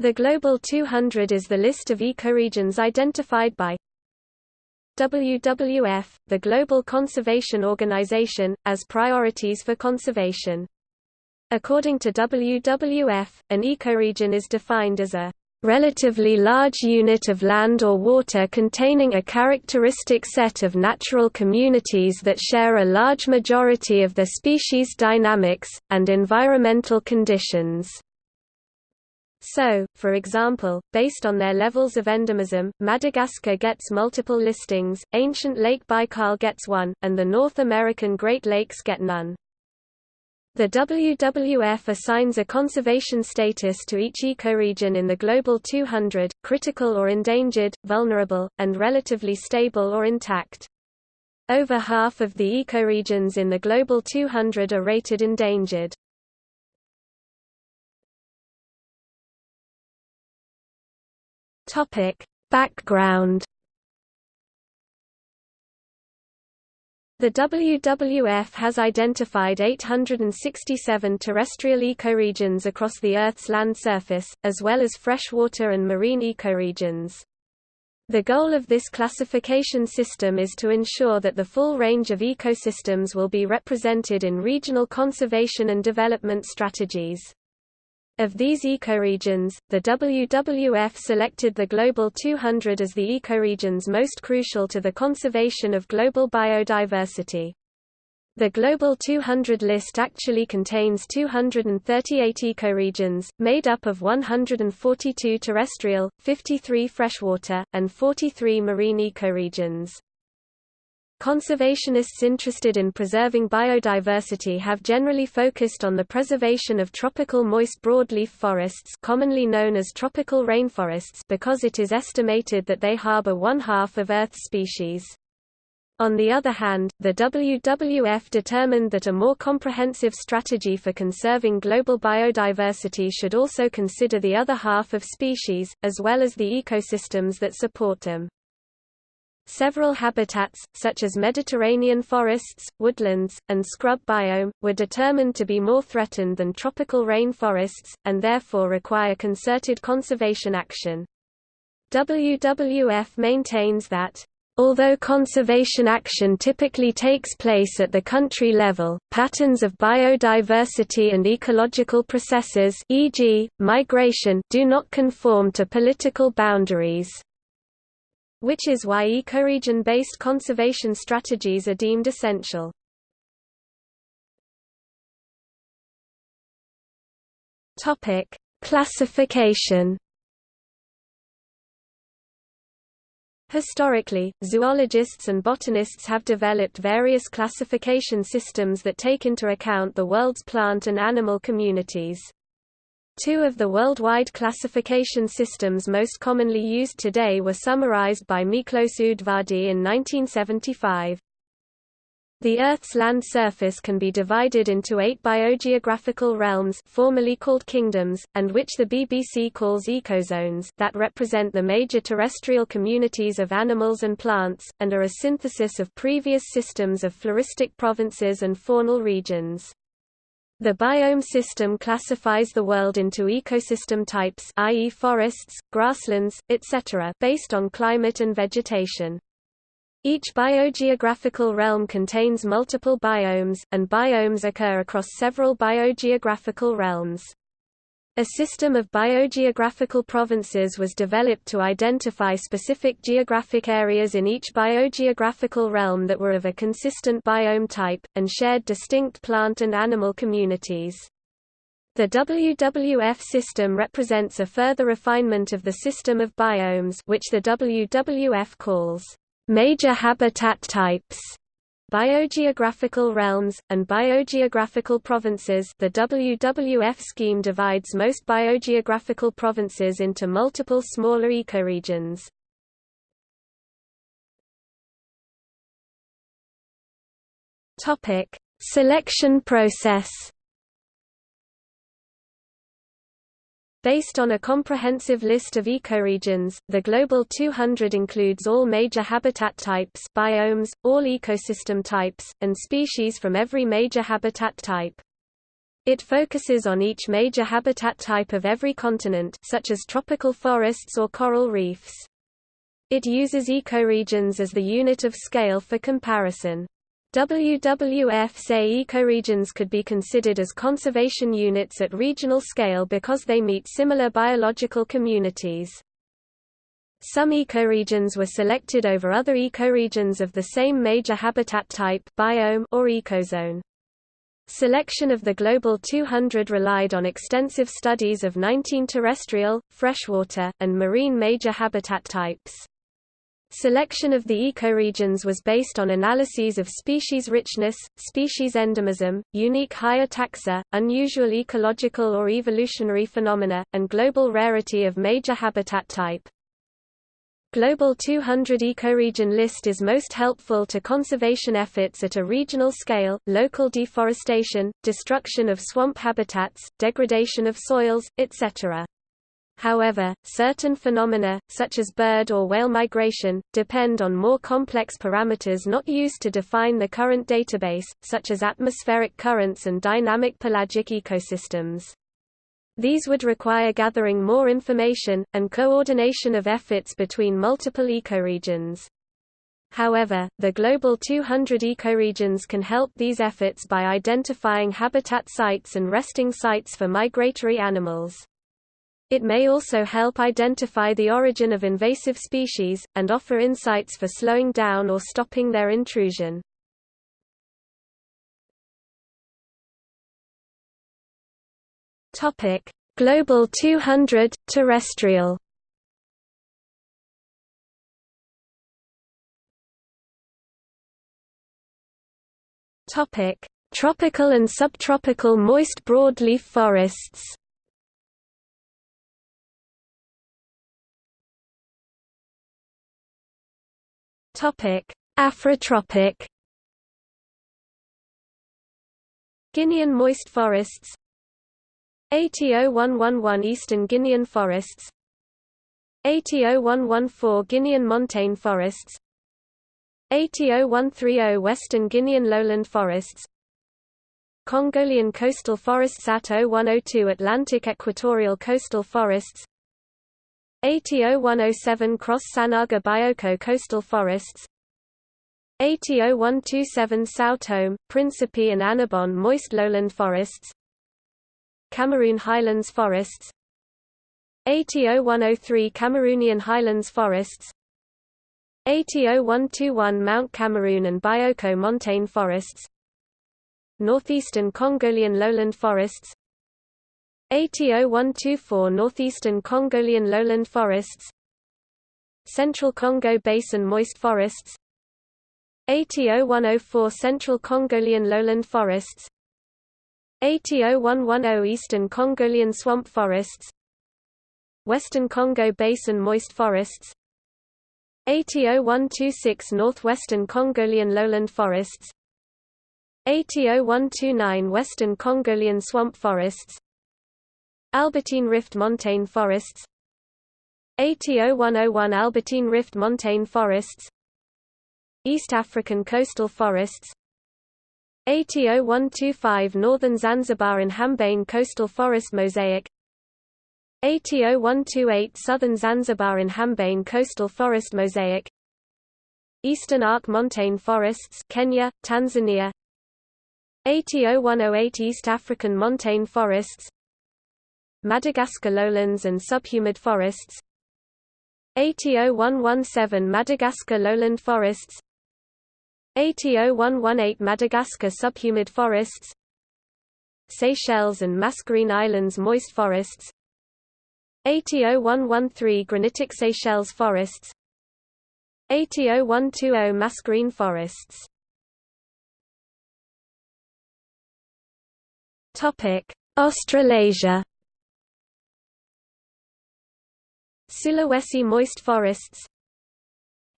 The Global 200 is the list of ecoregions identified by WWF, the Global Conservation Organization, as priorities for conservation. According to WWF, an ecoregion is defined as a relatively large unit of land or water containing a characteristic set of natural communities that share a large majority of the species dynamics, and environmental conditions. So, for example, based on their levels of endemism, Madagascar gets multiple listings, ancient Lake Baikal gets one, and the North American Great Lakes get none. The WWF assigns a conservation status to each ecoregion in the Global 200, critical or endangered, vulnerable, and relatively stable or intact. Over half of the ecoregions in the Global 200 are rated endangered. Topic: Background. The WWF has identified 867 terrestrial ecoregions across the Earth's land surface, as well as freshwater and marine ecoregions. The goal of this classification system is to ensure that the full range of ecosystems will be represented in regional conservation and development strategies. Of these ecoregions, the WWF selected the Global 200 as the ecoregions most crucial to the conservation of global biodiversity. The Global 200 list actually contains 238 ecoregions, made up of 142 terrestrial, 53 freshwater, and 43 marine ecoregions. Conservationists interested in preserving biodiversity have generally focused on the preservation of tropical moist broadleaf forests commonly known as tropical rainforests because it is estimated that they harbor one-half of Earth's species. On the other hand, the WWF determined that a more comprehensive strategy for conserving global biodiversity should also consider the other half of species, as well as the ecosystems that support them. Several habitats, such as Mediterranean forests, woodlands, and scrub biome, were determined to be more threatened than tropical rainforests, and therefore require concerted conservation action. WWF maintains that Although conservation action typically takes place at the country level, patterns of biodiversity and ecological processes e.g., migration do not conform to political boundaries which is why ecoregion-based conservation strategies are deemed essential. Topic: Classification. Historically, zoologists and botanists have developed various classification systems that take into account the world's plant and animal communities. Two of the worldwide classification systems most commonly used today were summarized by Miklos Udvardy in 1975. The Earth's land surface can be divided into eight biogeographical realms formerly called kingdoms, and which the BBC calls ecozones that represent the major terrestrial communities of animals and plants, and are a synthesis of previous systems of floristic provinces and faunal regions. The biome system classifies the world into ecosystem types i.e. forests, grasslands, etc. based on climate and vegetation. Each biogeographical realm contains multiple biomes, and biomes occur across several biogeographical realms. A system of biogeographical provinces was developed to identify specific geographic areas in each biogeographical realm that were of a consistent biome type, and shared distinct plant and animal communities. The WWF system represents a further refinement of the system of biomes which the WWF calls major habitat types. Biogeographical realms, and biogeographical provinces the WWF scheme divides most biogeographical provinces into multiple smaller ecoregions. Selection process Based on a comprehensive list of ecoregions, the Global 200 includes all major habitat types biomes, all ecosystem types, and species from every major habitat type. It focuses on each major habitat type of every continent such as tropical forests or coral reefs. It uses ecoregions as the unit of scale for comparison. WWF say ecoregions could be considered as conservation units at regional scale because they meet similar biological communities. Some ecoregions were selected over other ecoregions of the same major habitat type biome or ecozone. Selection of the Global 200 relied on extensive studies of 19 terrestrial, freshwater, and marine major habitat types. Selection of the ecoregions was based on analyses of species richness, species endemism, unique higher taxa, unusual ecological or evolutionary phenomena, and global rarity of major habitat type. Global 200 ecoregion list is most helpful to conservation efforts at a regional scale, local deforestation, destruction of swamp habitats, degradation of soils, etc. However, certain phenomena, such as bird or whale migration, depend on more complex parameters not used to define the current database, such as atmospheric currents and dynamic pelagic ecosystems. These would require gathering more information, and coordination of efforts between multiple ecoregions. However, the Global 200 ecoregions can help these efforts by identifying habitat sites and resting sites for migratory animals. It may also help identify the origin of invasive species, and offer insights for slowing down or stopping their intrusion. Global 200, terrestrial. Tropical and subtropical moist broadleaf forests Topic: Afrotropic. Guinean moist forests. ATO111 Eastern Guinean forests. ATO114 Guinean montane forests. ATO130 Western Guinean lowland forests. Congolian coastal forests AT0102 Atlantic equatorial coastal forests ATO-107 Cross Sanaga Bioko coastal forests. ATO-127 Sao Tome, Principe and Annobon moist lowland forests. Cameroon highlands forests. ATO-103 Cameroonian highlands forests. ATO-121 Mount Cameroon and Bioko montane forests. Northeastern Congolian lowland forests ATO-124 Northeastern Congolian lowland forests Central Congo Basin moist forests ATO-104 Central Congolian lowland forests ATO-110 Eastern Congolian swamp forests Western Congo Basin moist forests ATO-126 Northwestern Congolian lowland forests ATO-129 Western Congolian swamp forests Albertine Rift montane forests. ATO-101 Albertine Rift montane forests. East African coastal forests. ATO-125 Northern Zanzibar-Inhambane coastal forest mosaic. ATO-128 Southern Zanzibar-Inhambane coastal forest mosaic. Eastern Arc montane forests Kenya, Tanzania. ATO-108 East African montane forests Madagascar lowlands and subhumid forests. ATO-117 Madagascar lowland forests. ATO-118 Madagascar subhumid forests. Seychelles and Mascarene Islands moist forests. ATO-113 granitic Seychelles forests. ATO-120 Mascarene forests. Australasia Sulawesi moist forests.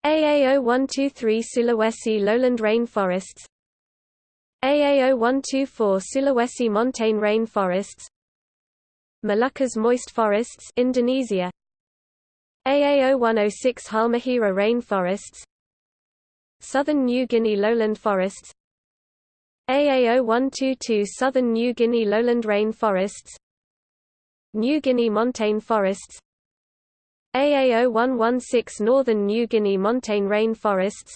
AAO123 Sulawesi lowland rainforests. AAO124 Sulawesi montane rainforests. Moluccas moist forests Indonesia. AAO106 Halmahera rainforests. Southern New Guinea lowland forests. AA0122 Southern New Guinea lowland rainforests. New Guinea montane forests AA0116 Northern New Guinea montane rainforests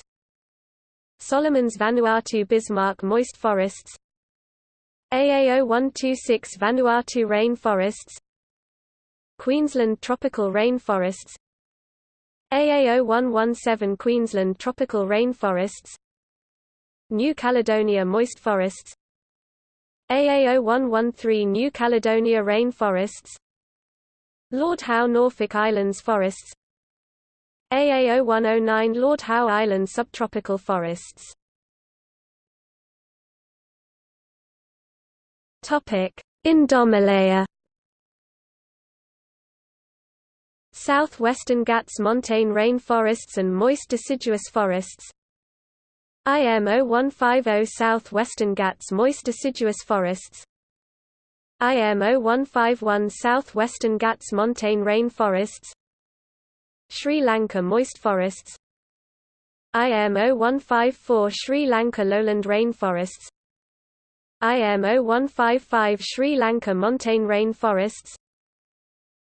Solomons Vanuatu Bismarck moist forests. AA0126 Vanuatu rainforests Queensland tropical rainforests AA0117 Queensland tropical rainforests New Caledonia moist forests. AA0113 New Caledonia rain forests Lord Howe Norfolk Islands forests AA0109 Lord Howe Island subtropical forests Indomalaya Southwestern Ghats montane rainforests and moist deciduous forests IMO 150 Southwestern Ghats moist deciduous forests IMO 151 Southwestern Ghats montane rainforests Sri Lanka moist forests. IMO 154 Sri Lanka lowland rain forests. IMO 155 Sri Lanka montane rainforests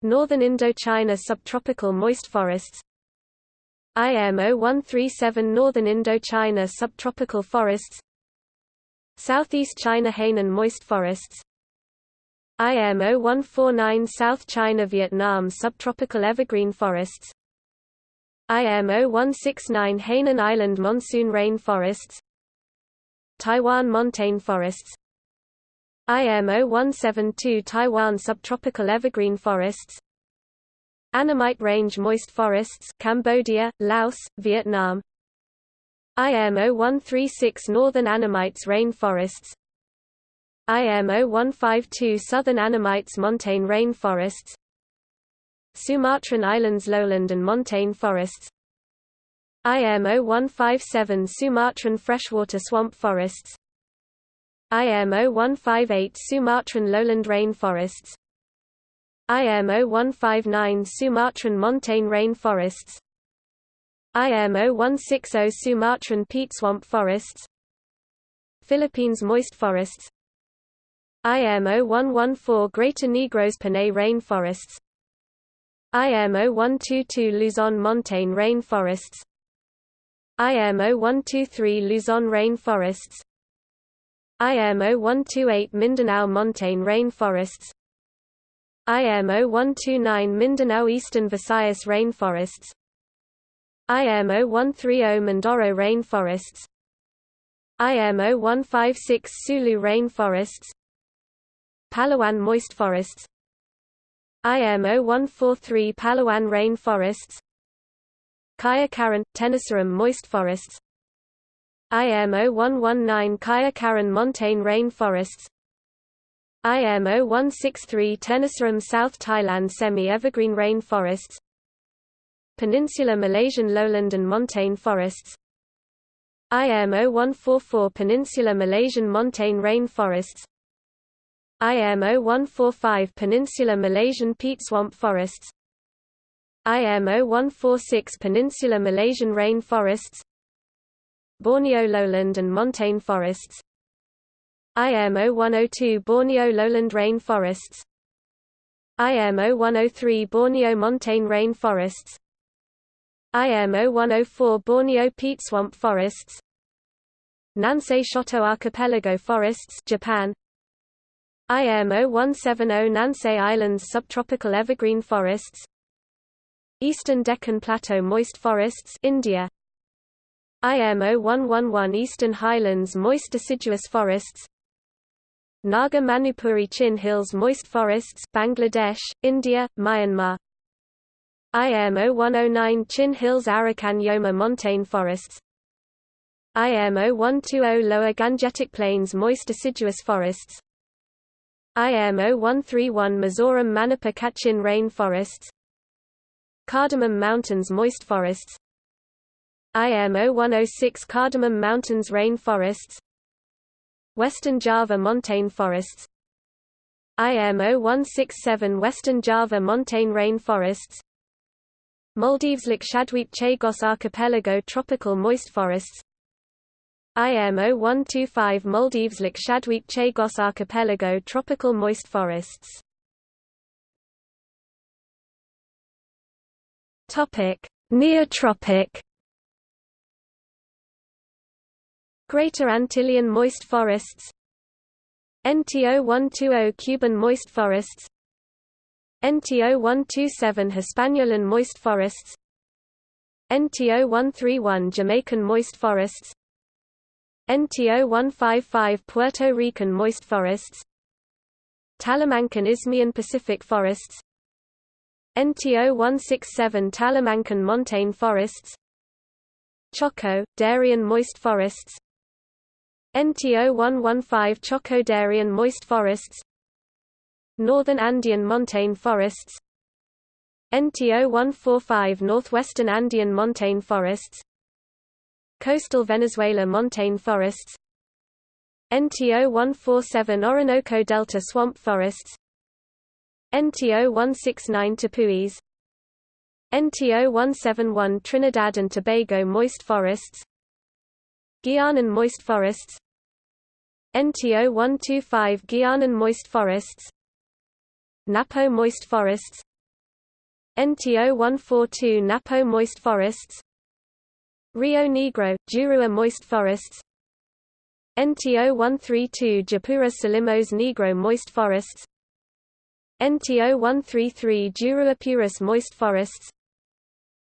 Northern Indochina subtropical moist forests. IMO 137 Northern Indochina subtropical forests. Southeast China Hainan moist forests IMO 149 South China Vietnam subtropical evergreen forests IMO 169 Hainan Island monsoon rain forests Taiwan montane forests IMO 172 Taiwan subtropical evergreen forests Annamite Range moist forests Cambodia, Laos, Vietnam IMO 136 Northern Annamites rain forests IMO 152 Southern Annamites montane rainforests Sumatran Islands lowland and montane forests IMO 157 Sumatran freshwater swamp forests IMO 158 Sumatran lowland rain forests IMO 159 Sumatran montane rain forests IMO 160 Sumatran peat swamp forests Philippines moist forests IMO 114 Greater Negros Panay rain forests IMO 122 Luzon montane rain forests IMO 123 Luzon rain forests IMO 128 Mindanao montane rain forests IMO 129 Mindanao Eastern Visayas rainforests. IMO 130 Mindoro rainforests. IMO 156 Sulu rainforests Palawan moist forests. IMO 143 Palawan rainforests Kayah-Karen, Tenasserim moist forests. IMO 119 Kayah-Karen montane rainforests IMO 163 Tenasserim South Thailand semi-evergreen rain forests. Peninsula Malaysian lowland and montane forests. IMO 144 Peninsula Malaysian montane rain forests IMO 145 Peninsula Malaysian peat swamp forests. IMO 146 Peninsula Malaysian rain forests. Borneo lowland and montane forests. IMO 102 Borneo lowland rain forests. IMO 103 Borneo montane rain forests. IMO 104 Borneo peat swamp forests. Nansei Shoto archipelago forests Japan IMO 170 Nansei Islands subtropical evergreen forests Eastern Deccan Plateau moist forests India IMO 111 Eastern Highlands moist deciduous forests Naga Manipuri Chin Hills moist forests Bangladesh, India, Myanmar IMO 109 Chin Hills Arakan Yoma montane forests IMO 120 Lower Gangetic Plains moist deciduous forests IMO 131 Mizoram Manipur Kachin rain forests Cardamom Mountains moist forests IMO 106 Cardamom Mountains rain forests Western Java montane forests IMO 167 Western Java montane rain forests Maldives Lakshadweep Chagos archipelago tropical moist forests IM 0125 Maldives Lakshadweep Chagos Archipelago tropical moist forests. Neotropic. Greater Antillean moist forests. NTO 120 Cuban moist forests. NTO 127 Hispaniolan moist forests. NTO 131 Jamaican moist forests NTO 155 Puerto Rican moist forests. Talamancan Isthmian Pacific forests. NTO 167 Talamancan montane forests. Choco, Darien moist forests. NTO 115 Choco Darien moist forests. Northern Andean montane forests. NTO 145 Northwestern Andean montane forests Coastal Venezuela montane forests NTO 147 Orinoco Delta swamp forests NTO 169 Tepuis NTO 171 Trinidad and Tobago moist forests Guianan moist forests NTO 125 Guianan moist forests Napo moist forests NTO 142 Napo moist forests Rio Negro, Jurua moist forests NTO 132 Japura Solimões Negro moist forests NTO 133 Jurua Purus moist forests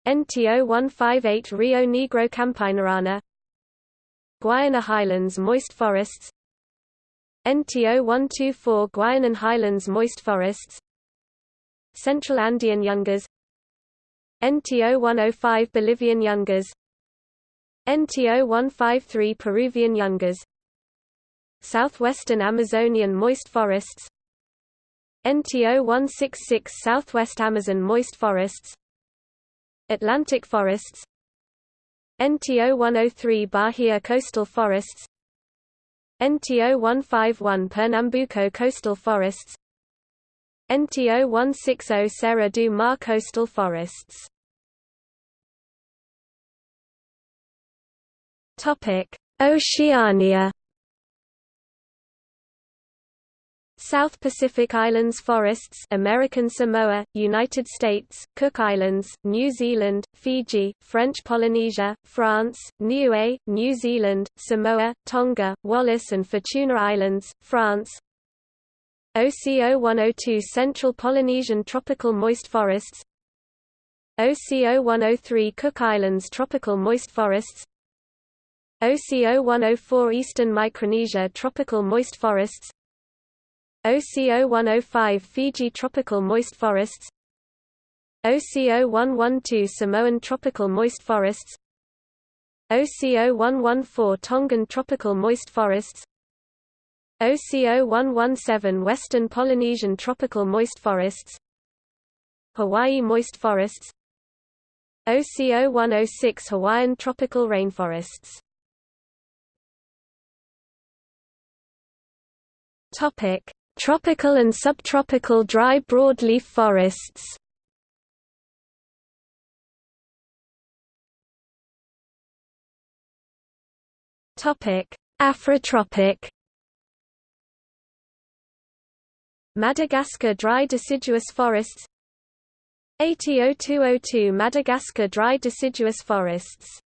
NTO 158 Rio Negro Campinarana Guiana Highlands moist forests NTO 124 Guianan Highlands moist forests Central Andean Yungas NTO 105 Bolivian Yungas NTO 153 Peruvian Yungas. Southwestern Amazonian moist forests. NTO 166 Southwest Amazon moist forests. Atlantic forests. NTO 103 Bahia coastal forests. NTO 151 Pernambuco coastal forests. NTO 160 Serra do Mar coastal forests Topic: Oceania. South Pacific Islands forests American Samoa, United States, Cook Islands, New Zealand, Fiji, French Polynesia, France, Niue, New Zealand, Samoa, Tonga, Wallis and Futuna Islands, France OCO 102 Central Polynesian tropical moist forests OCO 103 Cook Islands tropical moist forests OCO 104 Eastern Micronesia tropical moist forests OCO 105 Fiji tropical moist forests OCO 112 Samoan tropical moist forests OCO 114 Tongan tropical moist forests OCO 117 Western Polynesian tropical moist forests Hawaii moist forests OCO 106 Hawaiian tropical rainforests Topic: Tropical and subtropical dry broadleaf forests. Topic: Afrotropic. Madagascar dry deciduous forests ATO202 Madagascar dry deciduous forests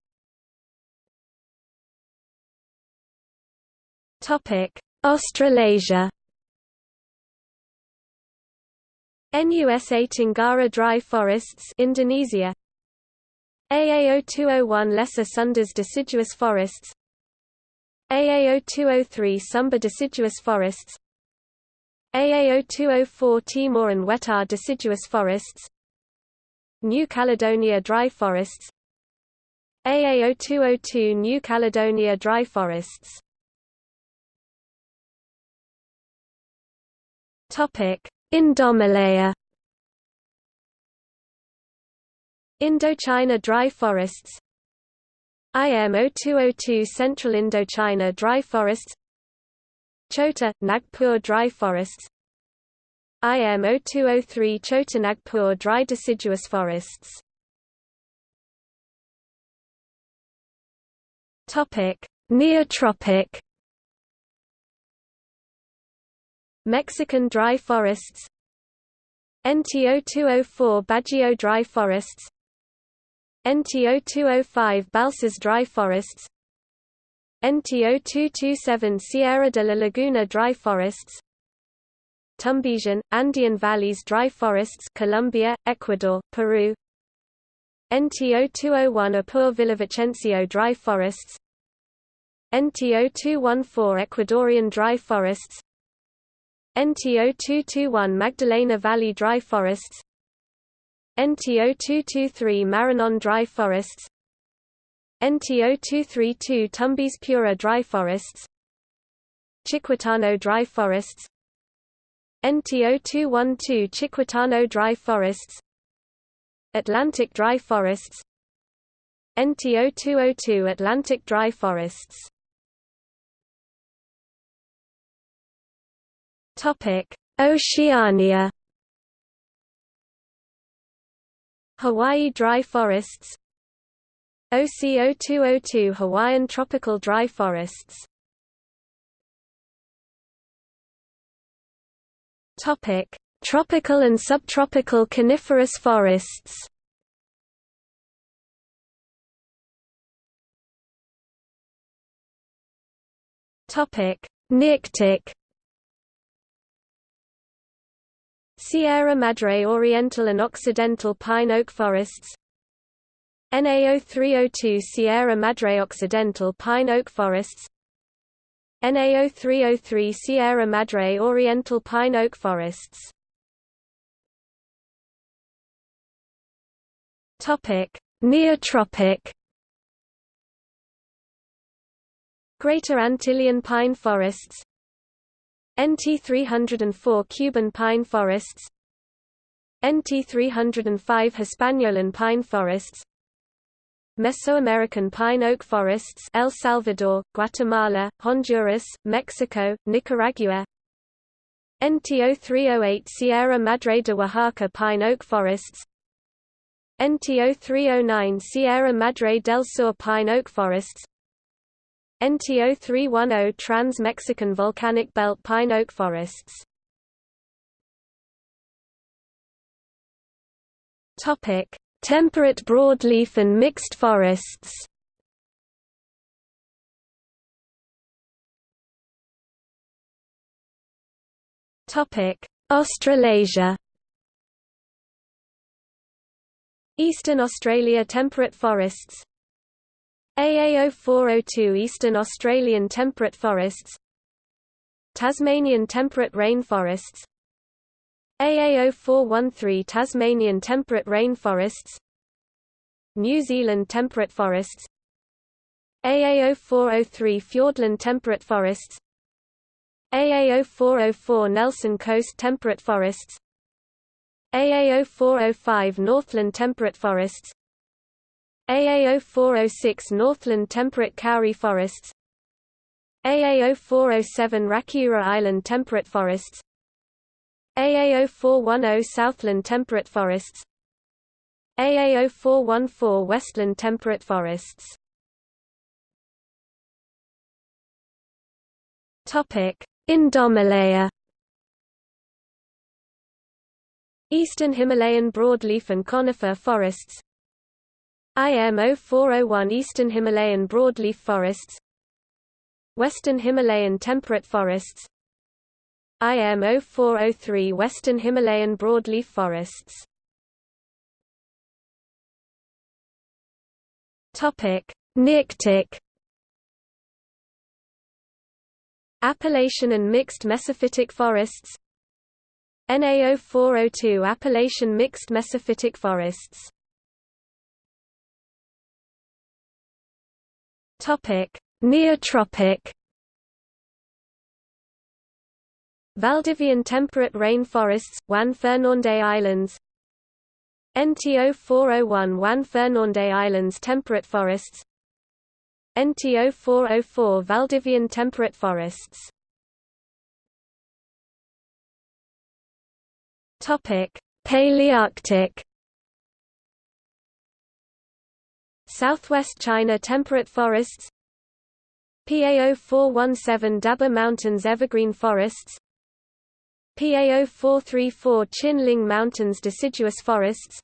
Topic Australasia. NUSA Tenggara dry forests Indonesia. AAO201 Lesser Sundas deciduous forests. AAO203 Sumba deciduous forests. AAO204 Timor and Wetar deciduous forests. New Caledonia dry forests. AAO202 New Caledonia dry forests Topic: Indomalaya. Indochina dry forests. IMO 202 Central Indochina dry forests. Chota Nagpur dry forests. IMO 203 Chota Nagpur dry deciduous forests. Topic: Neotropic Mexican dry forests. NTO204 Bajío dry forests. NTO205 Balsas dry forests. NTO227 Sierra de la Laguna dry forests. Tumbesian, Andean valleys dry forests Colombia, Ecuador, Peru. NTO201 Apure Villavicencio dry forests. NTO214 Ecuadorian dry forests NTO221 Magdalena Valley dry forests NTO223 Maranon dry forests NTO232 Tumbes Piura dry forests Chiquitano dry forests NTO212 Chiquitano dry forests Atlantic dry forests NTO202 Atlantic dry forests Oceania. Hawaii dry forests. OCO202 Hawaiian tropical dry forests. Topic: Tropical and subtropical coniferous forests. Topic: Nearctic Sierra Madre Oriental and Occidental pine oak forests NAO 302 Sierra Madre Occidental pine oak forests NAO 303 Sierra Madre Oriental pine oak forests Topic: Neotropic Greater Antillean pine forests NT 304 Cuban pine forests NT 305 Hispaniolan pine forests Mesoamerican pine oak forests El Salvador, Guatemala, Honduras, Mexico, Nicaragua NT 0308 Sierra Madre de Oaxaca pine oak forests NT 0309 Sierra Madre del Sur pine oak forests NTO 310 Trans-Mexican Volcanic Belt pine oak forests. Temperate broadleaf and mixed forests. Australasia. Eastern Australia temperate forests AA0402 Eastern Australian temperate forests Tasmanian temperate rainforests AA0413 Tasmanian temperate rainforests New Zealand temperate forests AA0403 Fiordland temperate forests AA0404 Nelson Coast temperate forests AA0405 Northland temperate forests AA0406 Northland temperate kauri forests AA0407 Rakiura Island temperate forests AA0410 Southland temperate forests AA0414 Westland temperate forests Topic: Indomalaya. Eastern Himalayan broadleaf and conifer forests IM 0401 Eastern Himalayan broadleaf forests Western Himalayan temperate forests IM 0403 Western Himalayan broadleaf forests. Topic: Appalachian and mixed mesophytic forests. NA 0402 Appalachian mixed mesophytic forests Topic: Neotropic. Valdivian temperate rainforests, Juan Fernández Islands. NTO 401 Juan Fernández Islands temperate forests. NTO 404 Valdivian temperate forests. Topic: Palearctic Southwest China temperate forests PA 0417 Daba Mountains evergreen forests PA 0434 Qinling Mountains deciduous forests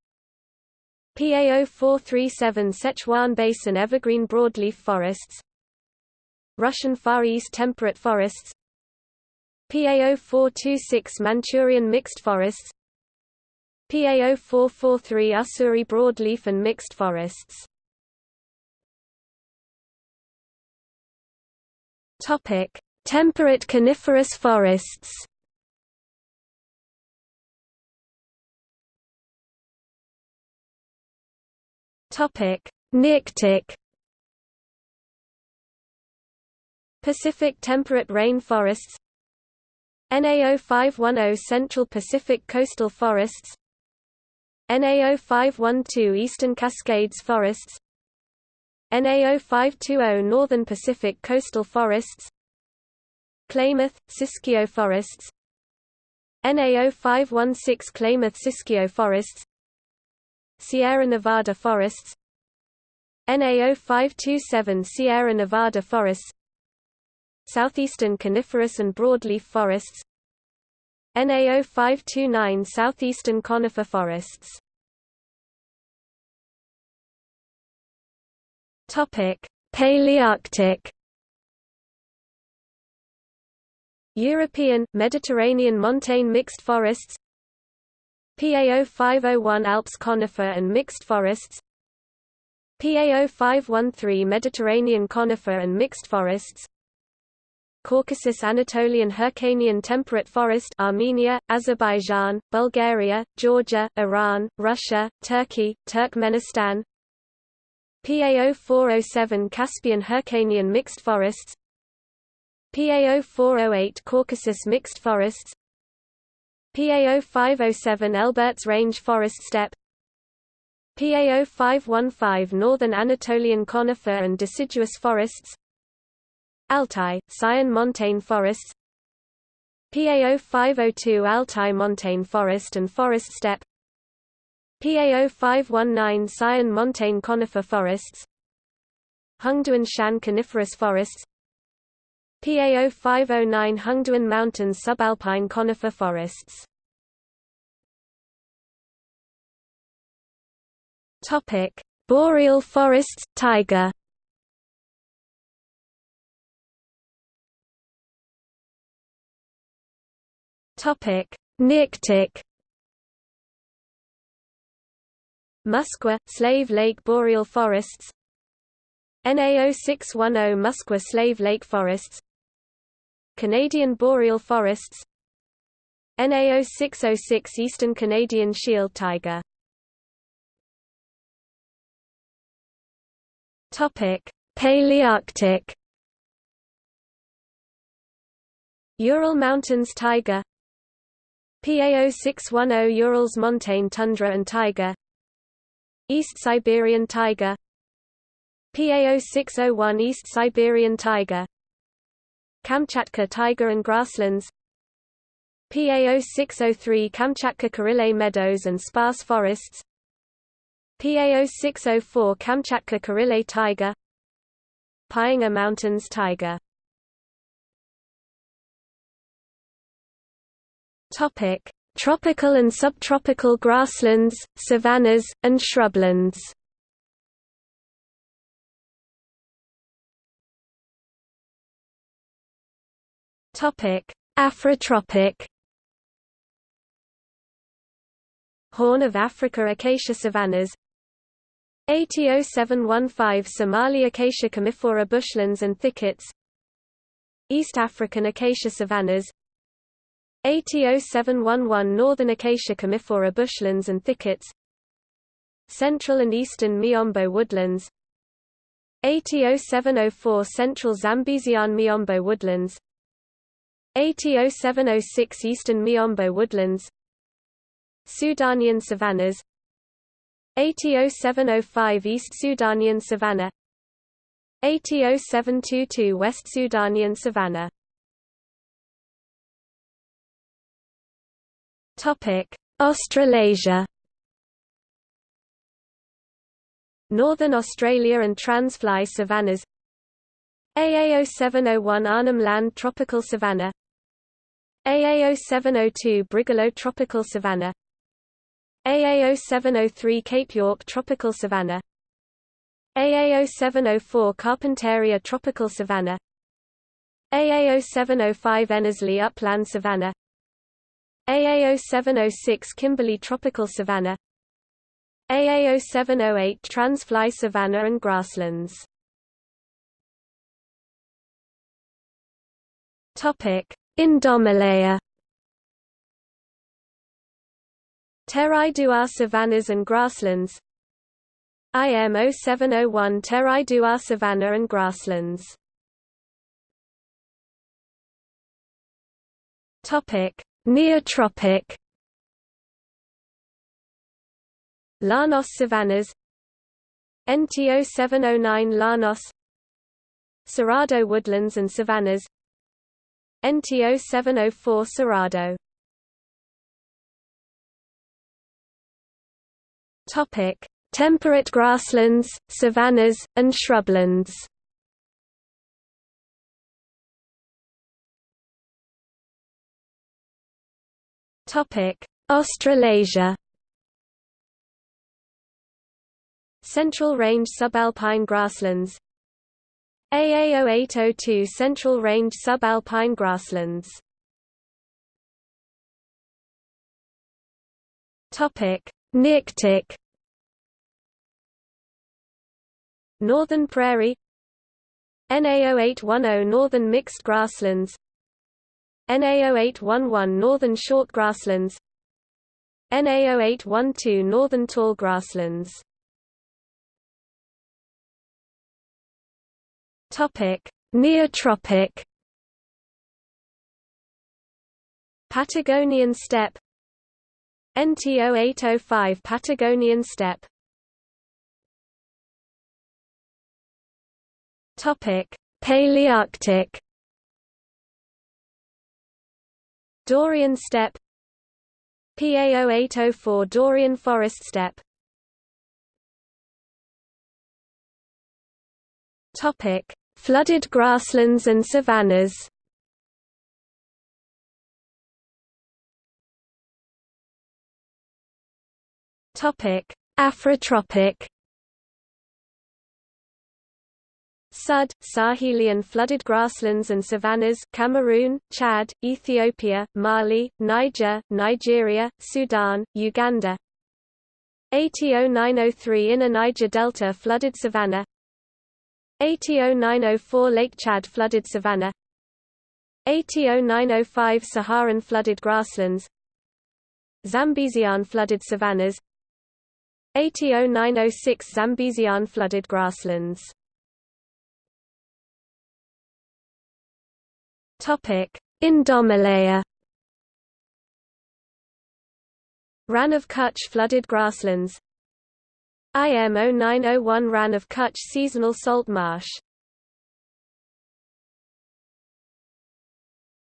PA 0437 Sichuan Basin evergreen broadleaf forests Russian Far East temperate forests PA 0426 Manchurian mixed forests PA 0443 Ussuri broadleaf and mixed forests Topic: Temperate coniferous forests. Topic: Nearctic. Pacific temperate rain forests. NAO 510 Central Pacific coastal forests. NAO 512 Eastern Cascades forests. NAO 520 Northern Pacific coastal forests. Klamath, Siskiyou forests. NAO 516 Klamath Siskiyou forests. Sierra Nevada forests NAO 527 Sierra Nevada forests Southeastern coniferous and broadleaf forests NAO 529 Southeastern conifer forests Topic Palearctic. European, Mediterranean montane mixed forests. PAO 0501 Alps conifer and mixed forests. PAO 0513 Mediterranean conifer and mixed forests. Caucasus Anatolian Hyrcanian temperate forest Armenia, Azerbaijan, Bulgaria, Georgia, Iran, Russia, Turkey, Turkmenistan PA 0407 Caspian Hyrcanian mixed forests PA 0408 Caucasus mixed forests PA 0507 Elburz Range Forest Steppe PA 0515 Northern Anatolian conifer and deciduous forests Altai, Sayan montane forests PA 0502 Altai montane forest and forest steppe PA 0519 Sayan montane conifer forests Hengduan Shan coniferous forests PA 0509 Hengduan Mountains subalpine conifer forests. Topic: Boreal forests, taiga. Topic: Nearctic. Muskwa, Slave Lake boreal forests. NAO 610 Muskwa Slave Lake forests. Canadian boreal forests. NAO 606 Eastern Canadian shield Taiga. Palearctic. Ural Mountains Taiga. PA 0610 Urals montane tundra and taiga East Siberian taiga. PA 0601 East Siberian taiga. Kamchatka taiga and grasslands. PA 0603 Kamchatka Kurile meadows and sparse forests. PA 0604 Kamchatka Kurile taiga. Payanga Mountains taiga. Topic: Tropical and subtropical grasslands, savannas, and shrublands. Afrotropic. Horn of Africa acacia savannas. ATO 715 Somali acacia commiphora bushlands and thickets. East African acacia savannas. ATO 711 Northern acacia commiphora bushlands and thickets. Central and Eastern Miombo woodlands. ATO 704 Central Zambezian Miombo woodlands. ATO 706 Eastern Miombo woodlands. Sudanian savannas. ATO 705 East Sudanian savanna ATO 722 West Sudanian savanna Topic: Australasia. Northern Australia and transfly savannas. AA0701 Arnhem Land tropical savanna. AA0702 Brigalow tropical savanna. AA0703 Cape York tropical savanna. AA0704 Carpentaria tropical savanna. AA0705 Einasleigh upland savanna AA0706 Kimberley tropical savanna AA0708 Transfly savanna and grasslands Topic: Indomalaya. Terai Duar savannas and grasslands. IM 0701 Terai Duar savanna and grasslands. Topic: Neotropic. Llanos savannas. NTO 709 Llanos Cerrado woodlands and savannas NTO 704 Cerrado Topic: Temperate grasslands, savannas, and shrublands. Topic: Australasia. Central Range subalpine grasslands. AA0802 Central Range subalpine grasslands. Topic: Nearctic Northern Prairie. NA0810 Northern Mixed Grasslands NA0811 Northern Short Grasslands NA0812 Northern Tall Grasslands Topic: Neotropic. Patagonian steppe NTO 805 Patagonian steppe Topic: Palearctic. Daurian steppe PA 0804 Daurian forest steppe Topic: Flooded grasslands and savannas. Topic: Afrotropic Sudd, Sahelian flooded grasslands and savannas Cameroon, Chad, Ethiopia, Mali, Niger, Nigeria, Sudan, Uganda. ATO 903 Inner Niger Delta flooded savanna. ATO 904 Lake Chad flooded savanna. ATO 905 Saharan flooded grasslands. Zambezian flooded savannas. ATO 906 Zambezian flooded grasslands Topic: Indomalaya Rann of Kutch flooded grasslands. IM 0901 Rann of Kutch seasonal salt marsh.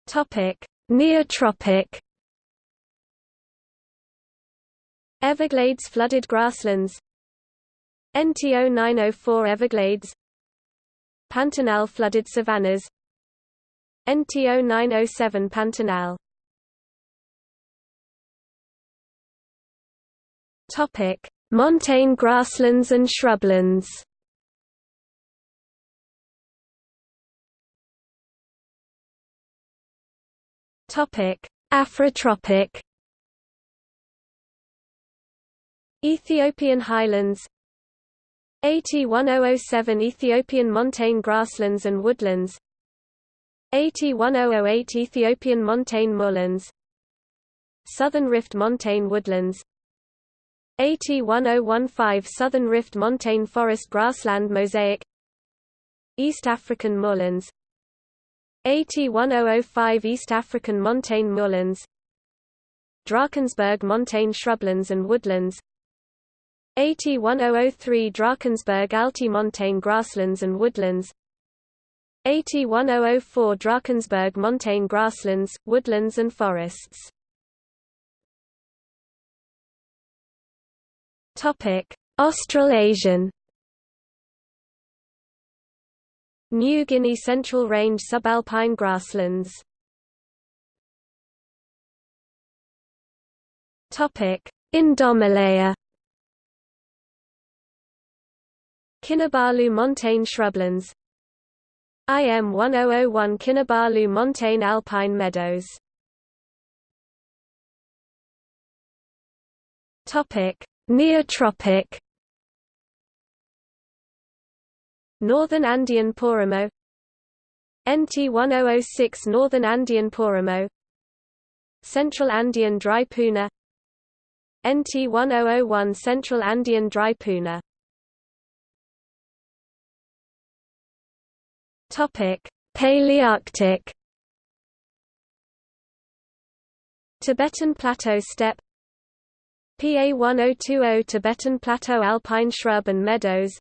Topic: Neotropic. Everglades flooded grasslands. NTO 904 Everglades. Pantanal flooded savannas NTO 907 Pantanal. Topic: Montane grasslands and shrublands. Topic: Afrotropic. Ethiopian highlands. AT1007 Ethiopian montane grasslands and woodlands AT1008 Ethiopian montane moorlands Southern Rift montane woodlands AT1015 Southern Rift Montane Forest Grassland Mosaic East African moorlands AT1005 East African Montane moorlands Drakensberg Montane shrublands and woodlands AT1003 Drakensberg Altimontane grasslands and woodlands AT1004 Drakensberg Montane grasslands, woodlands and forests. Topic: Australasian. New Guinea Central Range subalpine grasslands. Topic: Indomalaya. Kinabalu montane shrublands IM 1001 Kinabalu montane alpine meadows. Topic Neotropic. Northern Andean Páramo NT 1006 Northern Andean Páramo Central Andean Dry Puna. NT 1001 Central Andean Dry Puna Topic. Palearctic. Tibetan Plateau steppe. PA 1020 Tibetan Plateau alpine shrub and meadows.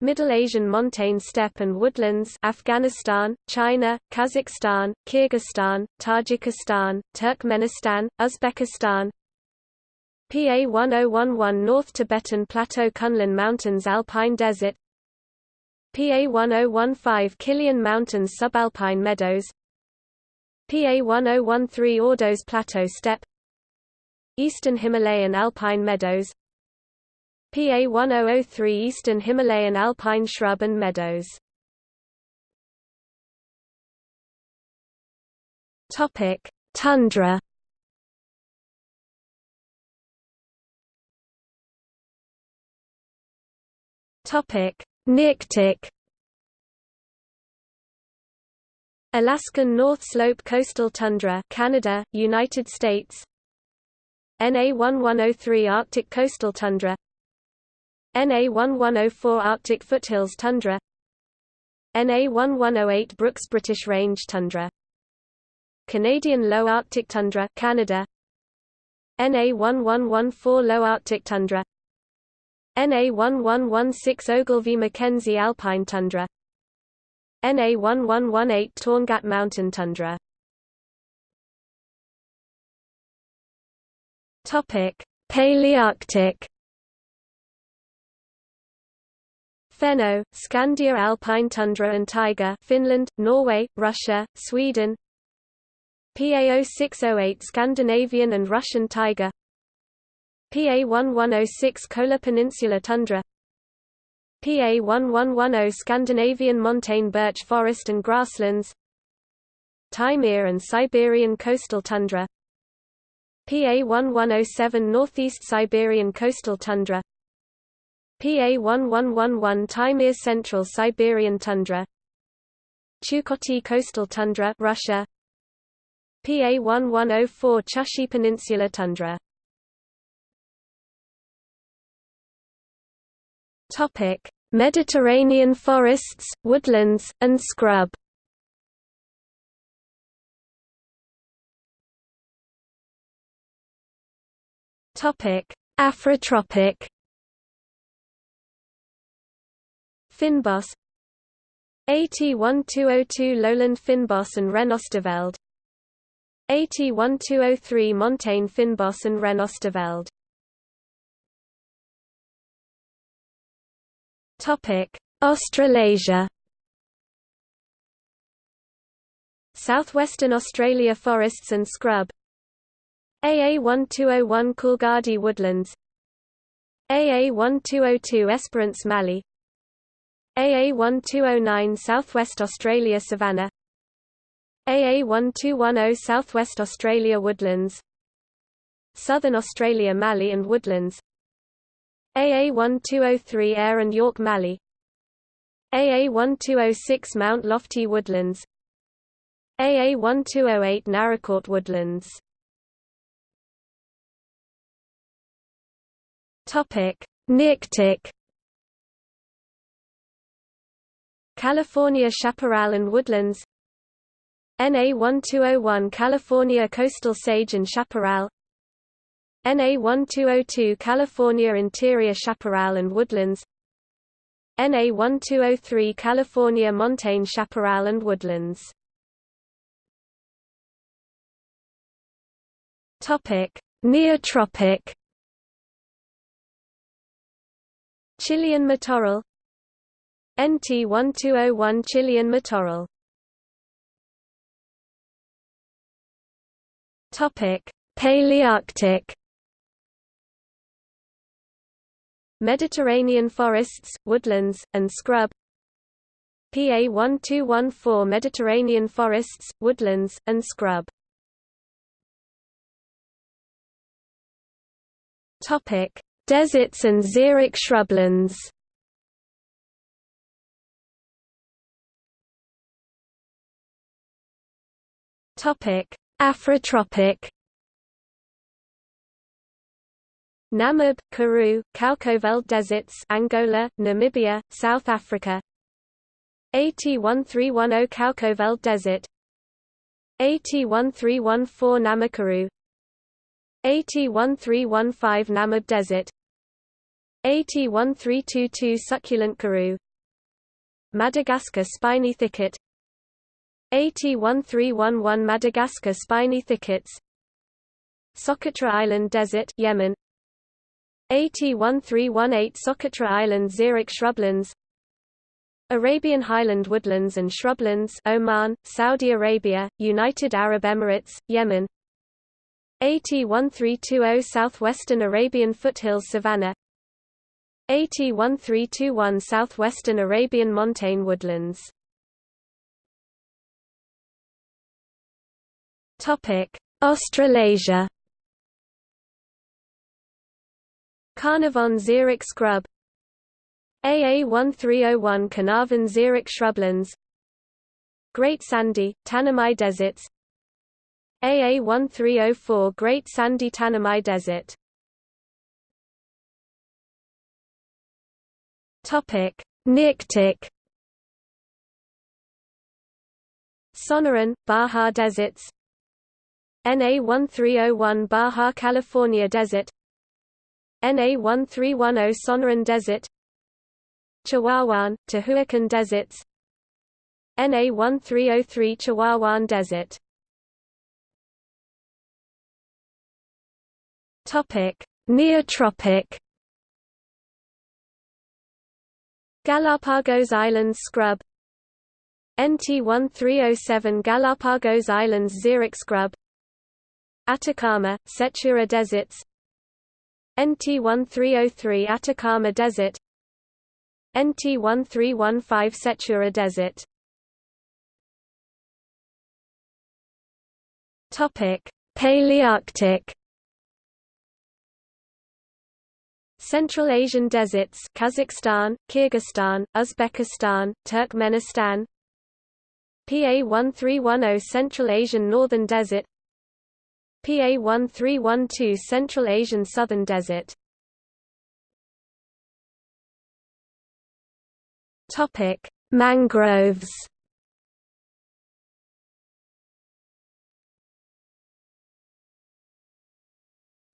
Middle Asian montane steppe and woodlands Afghanistan, China, Kazakhstan, Kyrgyzstan, Tajikistan, Turkmenistan, Uzbekistan. PA 1011 North Tibetan Plateau Kunlun Mountains Alpine Desert PA 1015 Qilian Mountains Subalpine Meadows PA 1013 Ordos Plateau Steppe Eastern Himalayan Alpine Meadows PA 1003 Eastern Himalayan alpine shrub and meadows. Topic: Tundra. Topic: Nearctic. Alaskan North Slope Coastal Tundra Canada, United States. NA 1103 Arctic Coastal Tundra. NA 1104 Arctic foothills tundra. NA 1108 Brooks British Range tundra. Canadian Low Arctic tundra Canada. NA 1114 Low Arctic tundra NA 1116 Ogilvie Mackenzie Alpine tundra NA 1118 Torngat Mountain tundra Topic Palearctic Fenno, Scandia alpine tundra and taiga Finland, Norway, Russia, Sweden PA 0608 Scandinavian and Russian taiga PA 1106 Kola Peninsula tundra. PA 1110 Scandinavian montane birch forest and grasslands. Taimyr and Siberian coastal tundra. PA 1107 Northeast Siberian coastal tundra. PA 1111 Taimyr Central Siberian tundra. Chukoty coastal tundra Russia. PA 1104 Chukchi Peninsula tundra Topic. Mediterranean forests, woodlands, and scrub. Topic. Afrotropic. Fynbos AT1202 Lowland Fynbos and Renosterveld. AT1203 Montane Fynbos and Renosterveld Australasia. Southwestern Australia forests and scrub. AA 1201 Coolgardie woodlands. AA 1202 Esperance Mallee. AA 1209 Southwest Australia savanna AA 1210 Southwest Australia woodlands. Southern Australia mallee and woodlands AA 1203 Eyre and Yorke Mallee. AA 1206 Mount Lofty woodlands. AA 1208 Naracoorte woodlands. Topic Nearctic California chaparral and woodlands. NA 1201 California coastal sage and chaparral NA 1202 California interior chaparral and woodlands NA 1203 California montane chaparral and woodlands Topic Neotropic Chilean matorral NT1201 Chilean matorral Topic: Palearctic Mediterranean forests, woodlands, and scrub PA 1214 Mediterranean forests, woodlands, and scrub Deserts and xeric shrublands. Afrotropic. Namib, Karoo, Kaokoveld deserts Angola, Namibia, South Africa. AT1310 Kaokoveld desert. AT1314 Nama Karoo AT1315 Namib desert. AT1322 Succulent Karoo. Madagascar spiny thicket. AT1311 Madagascar spiny thickets. Socotra Island Desert Yemen AT1318 Socotra Island xeric shrublands. Arabian highland woodlands and shrublands Oman, Saudi Arabia, United Arab Emirates, Yemen. AT1320 Southwestern Arabian foothills savanna AT1321 Southwestern Arabian montane woodlands. Australasia Carnarvon xeric scrub. AA 1301 Carnarvon xeric shrublands. Great Sandy, Tanami deserts. AA 1304 Great Sandy Tanami Desert. Nearctic Sonoran, Baja Deserts. NA 1301 Baja California Desert NA 1310 Sonoran Desert. Chihuahuan, Tehuacan Deserts. NA 1303 Chihuahuan Desert. Topic: Neotropic. Galapagos Islands scrub. NT1307 Galapagos Islands xeric scrub. Atacama, Sechura deserts NT1303 Atacama Desert. NT1315 Sechura Desert. Topic: Palearctic. Central Asian deserts Kazakhstan, Kyrgyzstan, Uzbekistan, Turkmenistan. PA 1310 Central Asian Northern Desert PA 1312 Central Asian Southern Desert Topic: Mangroves.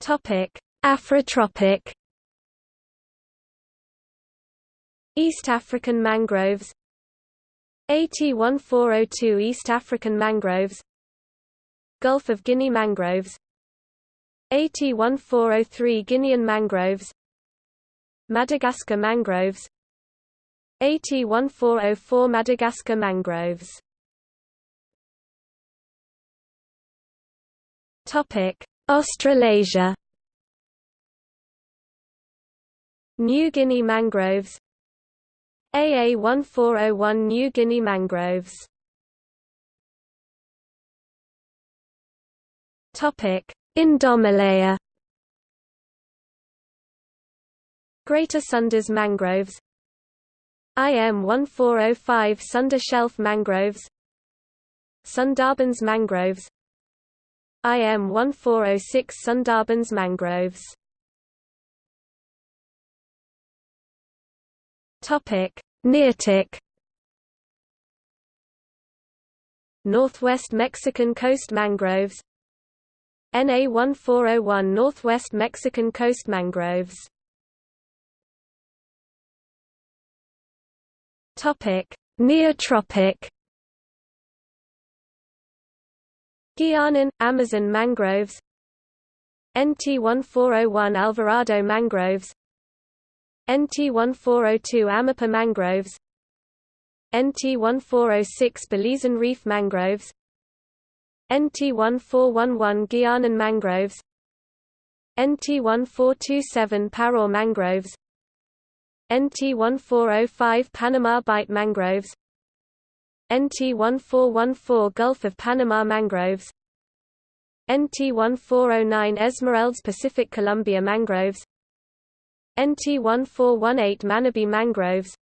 Topic: Afrotropic. East African mangroves AT1402 East African mangroves Gulf of Guinea mangroves. AT1403 Guinean mangroves. Madagascar mangroves. AT1404 Madagascar mangroves. Topic Australasia. New Guinea mangroves. AA 1401 New Guinea mangroves Indomalaya Greater Sundas mangroves. IM 1405 Sunda Shelf mangroves. Sundarbans mangroves. IM 1406 Sundarbans mangroves. Topic: Nearctic Northwest Mexican coast mangroves NA 1401 Northwest Mexican coast mangroves. Neotropic. Guianan Amazon mangroves. NT 1401 Alvarado mangroves. NT1402 Amapá mangroves. NT1406 Belizean reef mangroves NT1411 Guianan mangroves NT1427 Paror mangroves NT1405 Panama bight mangroves NT1414 Gulf of Panama mangroves NT1409 Esmeraldas Pacific Colombia mangroves NT1418 Manabí mangroves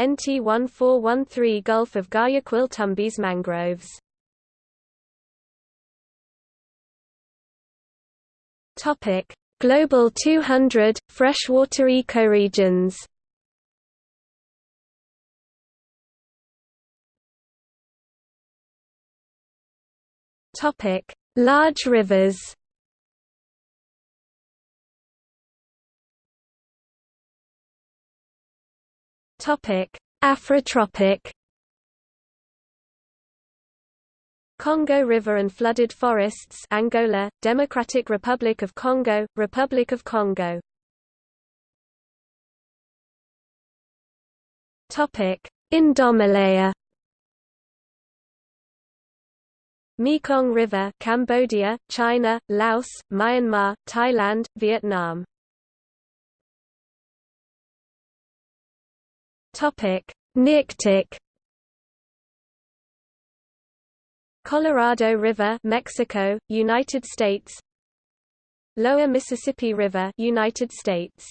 NT1413 Gulf of Guayaquil Tumbes mangroves Topic: Global 200 freshwater ecoregions. Topic: Large rivers. Topic: Afrotropic. Congo River and flooded forests Angola, Democratic Republic of Congo, Republic of Congo. Indomalaya. Mekong River Cambodia, China, Laos, Myanmar, Thailand, Vietnam. Topic: Nearctic Colorado River, Mexico, United States. Lower Mississippi River, United States.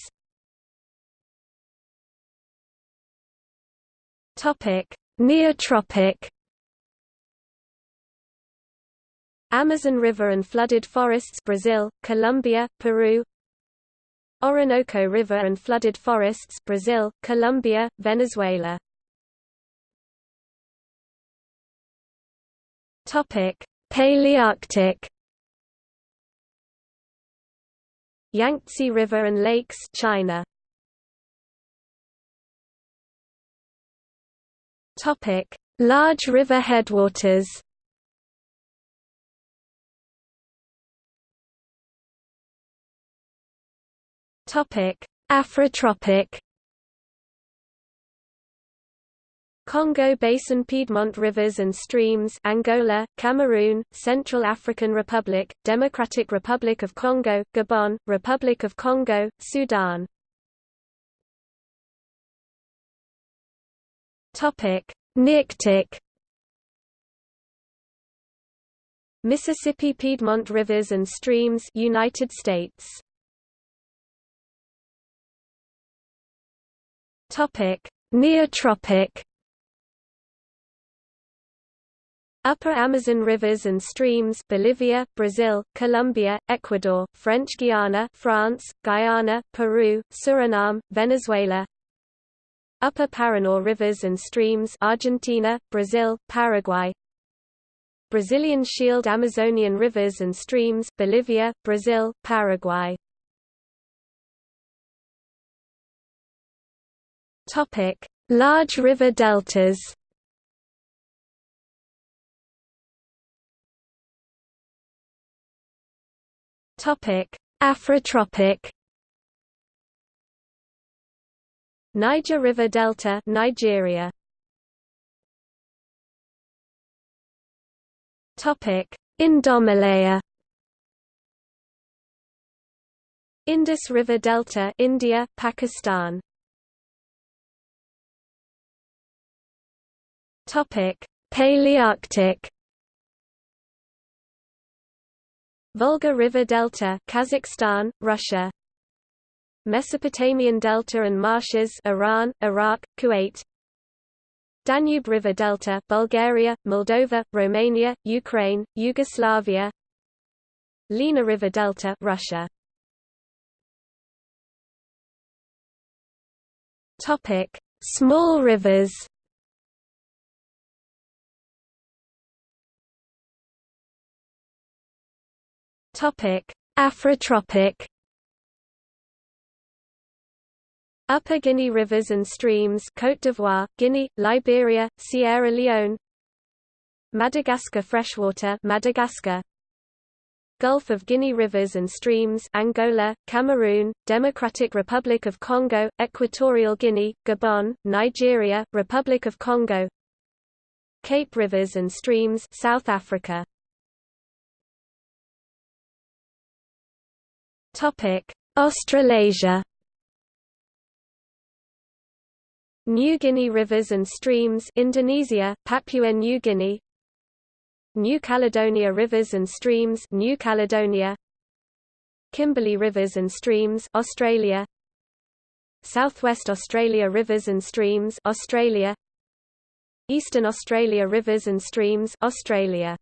Topic: Neotropic. Amazon River and flooded forests Brazil, Colombia, Peru. Orinoco River and flooded forests Brazil, Colombia, Venezuela. Topic: Palearctic. Yangtze River and lakes, China. Topic: Large river headwaters. Topic: Afrotropic. Congo Basin Piedmont rivers and streams Angola, Cameroon, Central African Republic, Democratic Republic of Congo, Gabon, Republic of Congo, Sudan. Nearctic Mississippi Piedmont rivers and streams United States. Neotropic Upper Amazon rivers and streams Bolivia, Brazil, Colombia, Ecuador, French Guiana France, Guyana, Peru, Suriname, Venezuela. Upper Paraná rivers and streams Argentina, Brazil, Paraguay. Brazilian Shield Amazonian rivers and streams Bolivia, Brazil, Paraguay. Large river deltas Topic: Afrotropic. Niger River Delta, Nigeria. Topic: Indomalaya. Indus River Delta, India, Pakistan. Topic: Palearctic. Volga River Delta Kazakhstan, Russia. Mesopotamian Delta and marshes Iran, Iraq, Kuwait. Danube River Delta Bulgaria, Moldova, Romania, Ukraine, Yugoslavia. Lena River Delta Russia. Topic Small rivers Topic: Afrotropic. Upper Guinea rivers and streams Côte d'Ivoire, Guinea, Liberia, Sierra Leone. Madagascar freshwater Madagascar. Gulf of Guinea rivers and streams Angola, Cameroon, Democratic Republic of Congo, Equatorial Guinea, Gabon, Nigeria, Republic of Congo. Cape rivers and streams South Africa Australasia. New Guinea rivers and streams Indonesia, Papua New Guinea. New Caledonia rivers and streams New Caledonia. Kimberley rivers and streams Australia. Southwest Australia rivers and streams Australia. Eastern Australia rivers and streams Australia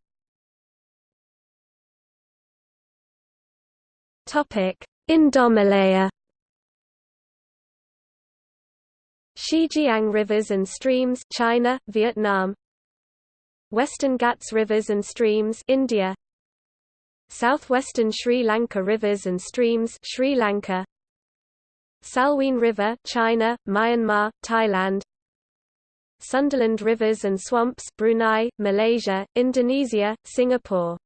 Topic. Indomalaya. Xijiang rivers and streams China Vietnam. Western Ghats rivers and streams India. Southwestern Sri Lanka rivers and streams Sri Lanka. Salween River China Myanmar Thailand. Sundaland rivers and swamps Brunei Malaysia Indonesia Singapore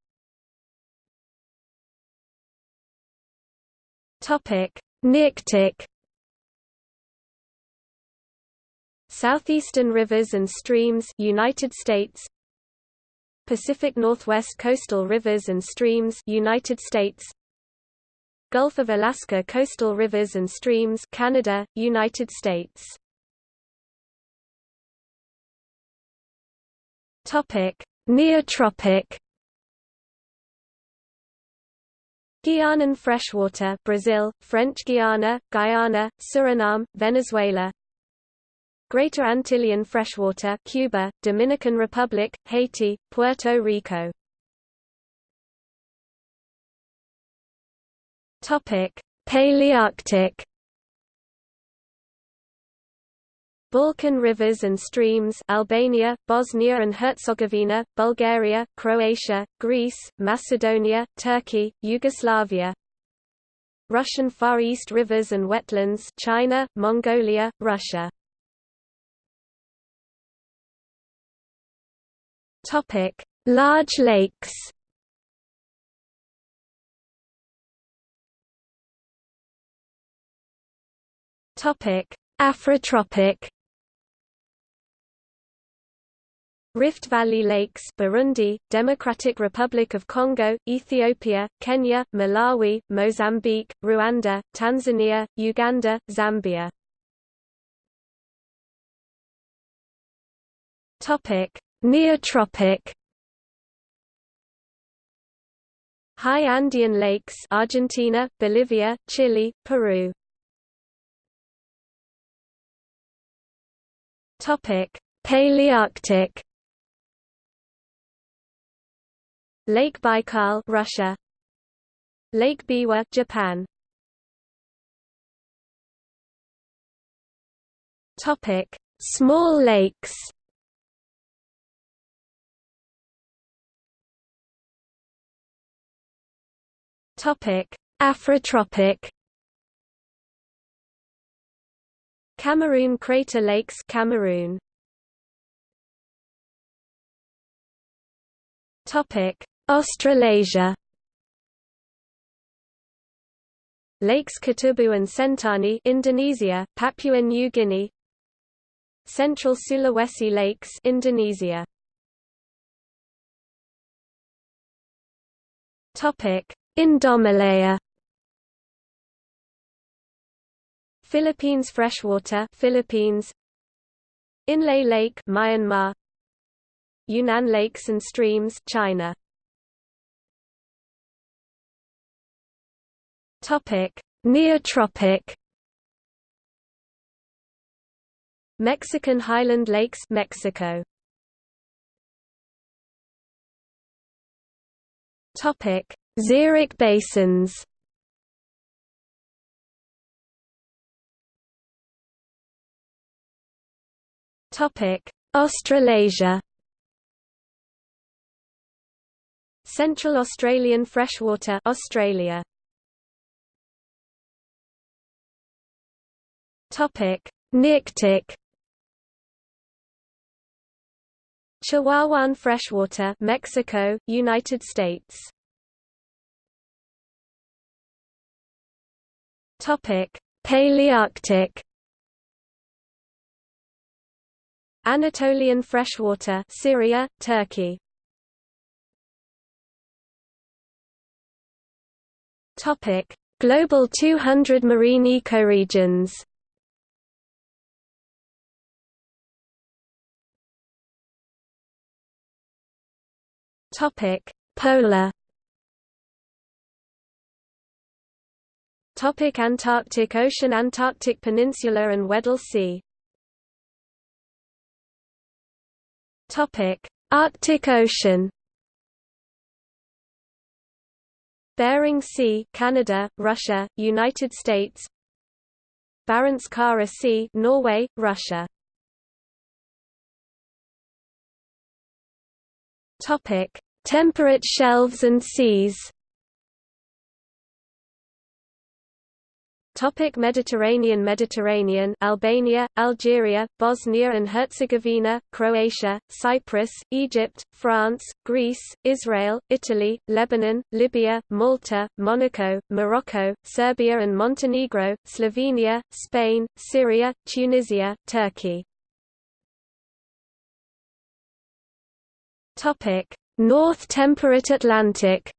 Topic. Nearctic Southeastern rivers and streams United States. Pacific Northwest coastal rivers and streams United States. Gulf of Alaska coastal rivers and streams Canada, United States. Topic. Neotropic Guianan freshwater Brazil, French Guiana, Guyana, Suriname, Venezuela Greater Antillean freshwater Cuba, Dominican Republic, Haiti, Puerto Rico. Topic: Palearctic Balkan rivers and streams Albania, Bosnia and Herzegovina, Bulgaria, Croatia, Greece, Macedonia, Turkey, Yugoslavia Russian Far East rivers and wetlands China, Mongolia, Russia Large lakes. Afrotropic. Rift Valley Lakes Burundi, Democratic Republic of Congo, Ethiopia, Kenya, Malawi, Mozambique, Rwanda, Tanzania, Uganda, Zambia. Topic Neotropic. High Andean lakes Argentina, Bolivia, Chile, Peru. Topic: Palearctic Lake Baikal, Russia. Lake Biwa, Japan. Topic: Small lakes Topic: Afrotropic. Cameroon Crater Lakes, Cameroon. Topic: Australasia. Lakes Kutubu and Sentani, Indonesia, Papua New Guinea. Central Sulawesi Lakes, Indonesia. Topic: Indomalaya Philippines freshwater Philippines Inle Lake Myanmar Yunnan lakes and streams China Topic. Neotropic. Mexican highland lakes Mexico. Topic. Xeric basins. Topic: Australasia. Central Australian freshwater Australia. Topic: Nearctic. Chihuahuan freshwater, Mexico, United States. Topic: Palearctic. Anatolian freshwater, Syria, Turkey. Topic: Global 200 marine ecoregions. Topic: Polar. Topic Antarctic Ocean Antarctic Peninsula and Weddell Sea. Topic Arctic Ocean. Bering Sea Canada, Russia, United States. Barents Kara Sea Norway, Russia Topic. Temperate shelves and seas. Topic. Mediterranean Mediterranean Albania, Algeria, Bosnia and Herzegovina, Croatia, Cyprus, Egypt, France, Greece, Israel, Italy, Lebanon, Libya, Malta, Monaco, Morocco, Serbia and Montenegro, Slovenia, Spain, Syria, Tunisia, Turkey. Topic: North Temperate Atlantic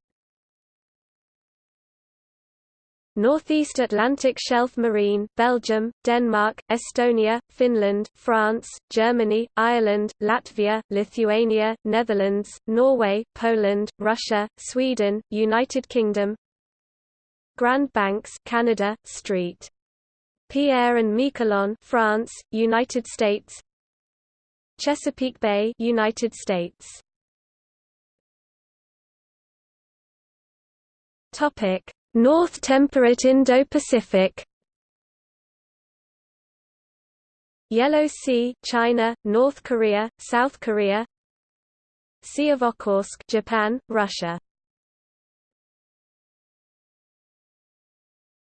Northeast Atlantic Shelf Marine Belgium, Denmark, Estonia, Finland, France, Germany, Ireland, Latvia, Lithuania, Netherlands, Norway, Poland, Russia, Sweden, United Kingdom Grand Banks Canada, Street. Pierre and Miquelon France, United States Chesapeake Bay United States Topic. North Temperate Indo-Pacific Yellow Sea, China, North Korea, South Korea Sea of Okhotsk, Japan, Russia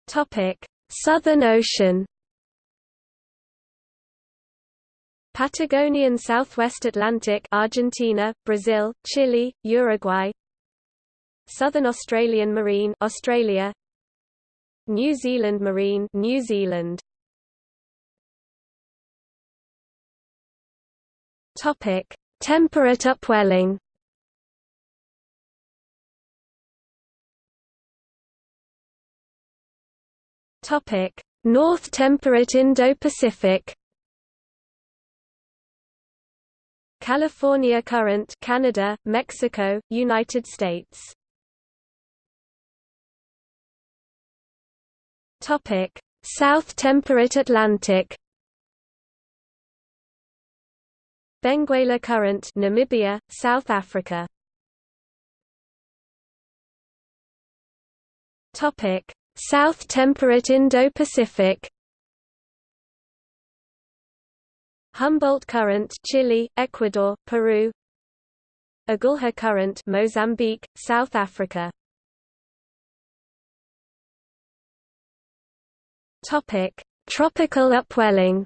Topic: Southern Ocean Patagonian Southwest Atlantic Argentina, Brazil, Chile, Uruguay Southern Australian Marine Australia. New Zealand Marine New Zealand. Topic. Temperate upwelling. Topic. North Temperate Indo-Pacific. California Current Canada, Mexico, United States Topic: South Temperate Atlantic. Benguela Current, Namibia, South Africa. Topic: South Temperate Indo-Pacific. Humboldt Current, Chile, Ecuador, Peru. Agulha Current, Mozambique, South Africa. Topic: Tropical upwelling.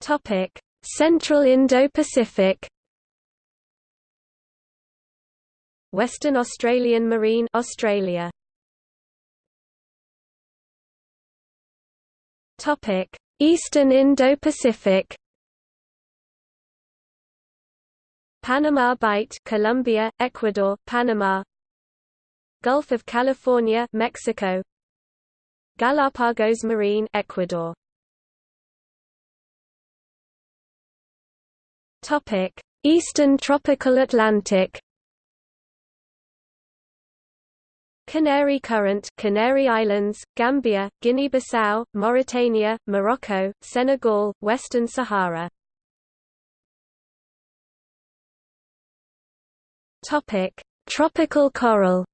Topic: Central Indo-Pacific. Western Australian Marine Australia. Topic: Eastern Indo-Pacific. Panama Bight, Colombia, Ecuador, Panama. Gulf of California, Mexico. Galapagos Marine, Ecuador. Topic: Eastern Tropical Atlantic. Canary Current, Canary Islands, Gambia, Guinea-Bissau, Mauritania, Morocco, Senegal, Western Sahara. Topic: Tropical coral.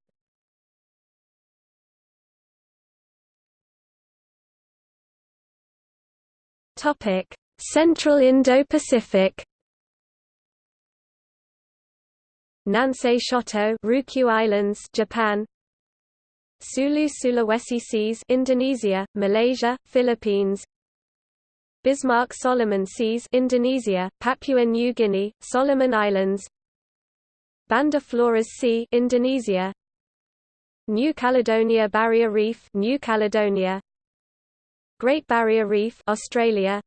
Topic: Central Indo-Pacific. Nansei Shoto, Ryukyu Islands, Japan. Sulu Sulawesi Seas, Indonesia, Malaysia, Philippines. Bismarck Solomon Seas, Indonesia, Papua New Guinea, Solomon Islands. Banda Flores Sea Indonesia. New Caledonia Barrier Reef New Caledonia. Great Barrier Reef Australia.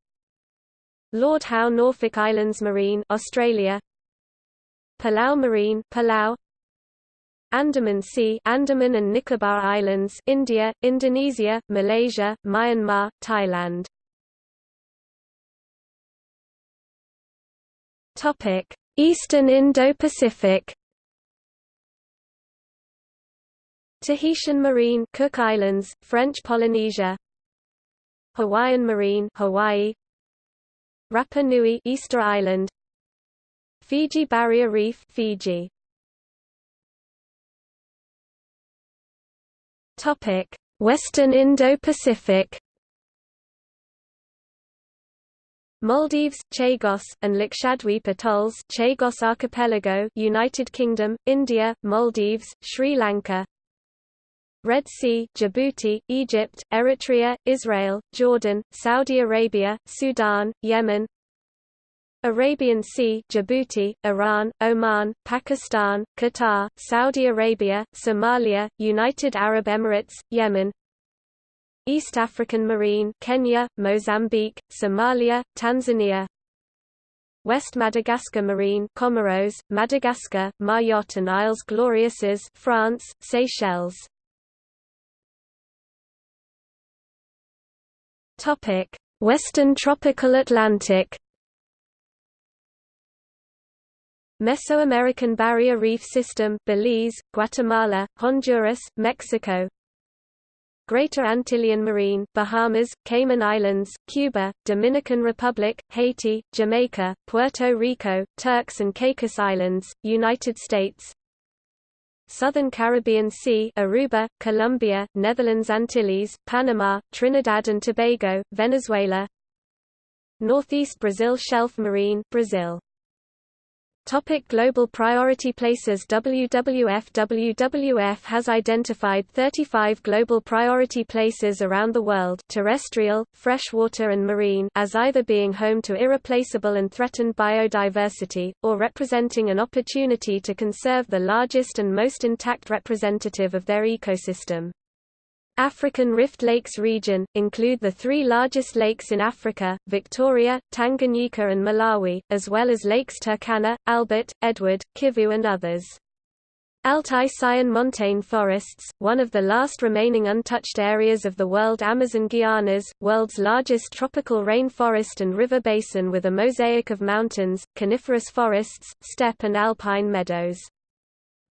Lord Howe Norfolk Islands Marine Australia. Palau Marine Palau. Andaman Sea Andaman and Nicobar Islands India Indonesia Malaysia Myanmar Thailand. Topic Eastern Indo-Pacific Tahitian Marine Cook Islands French Polynesia Hawaiian Marine Hawaii Rapa Nui Easter Island Fiji Barrier Reef Fiji. Topic Western Indo-Pacific Maldives, Chagos, and Lakshadweep atolls Chagos Archipelago United Kingdom, India, Maldives, Sri Lanka. Red Sea Djibouti, Egypt, Eritrea, Israel, Jordan, Saudi Arabia, Sudan, Yemen. Arabian Sea Djibouti, Iran, Oman, Pakistan, Qatar, Saudi Arabia, Somalia, United Arab Emirates, Yemen East African Marine Kenya, Mozambique, Somalia, Tanzania. West Madagascar Marine Comoros, Madagascar, Mayotte and Isles Glorieuses France, Seychelles. Topic: Western Tropical Atlantic. Mesoamerican Barrier Reef System Belize, Guatemala, Honduras, Mexico Greater Antillean Marine Bahamas, Cayman Islands, Cuba, Dominican Republic, Haiti, Jamaica, Puerto Rico, Turks and Caicos Islands, United States. Southern Caribbean Sea Aruba, Colombia, Netherlands Antilles, Panama, Trinidad and Tobago, Venezuela. Northeast Brazil Shelf Marine Brazil Topic global priority places WWF WWF has identified 35 global priority places around the world terrestrial, freshwater and marine as either being home to irreplaceable and threatened biodiversity, or representing an opportunity to conserve the largest and most intact representative of their ecosystem. African Rift Lakes region, include the three largest lakes in Africa, Victoria, Tanganyika and Malawi, as well as lakes Turkana, Albert, Edward, Kivu and others. Altai Sayan montane forests, one of the last remaining untouched areas of the world Amazon Guianas, world's largest tropical rainforest and river basin with a mosaic of mountains, coniferous forests, steppe and alpine meadows.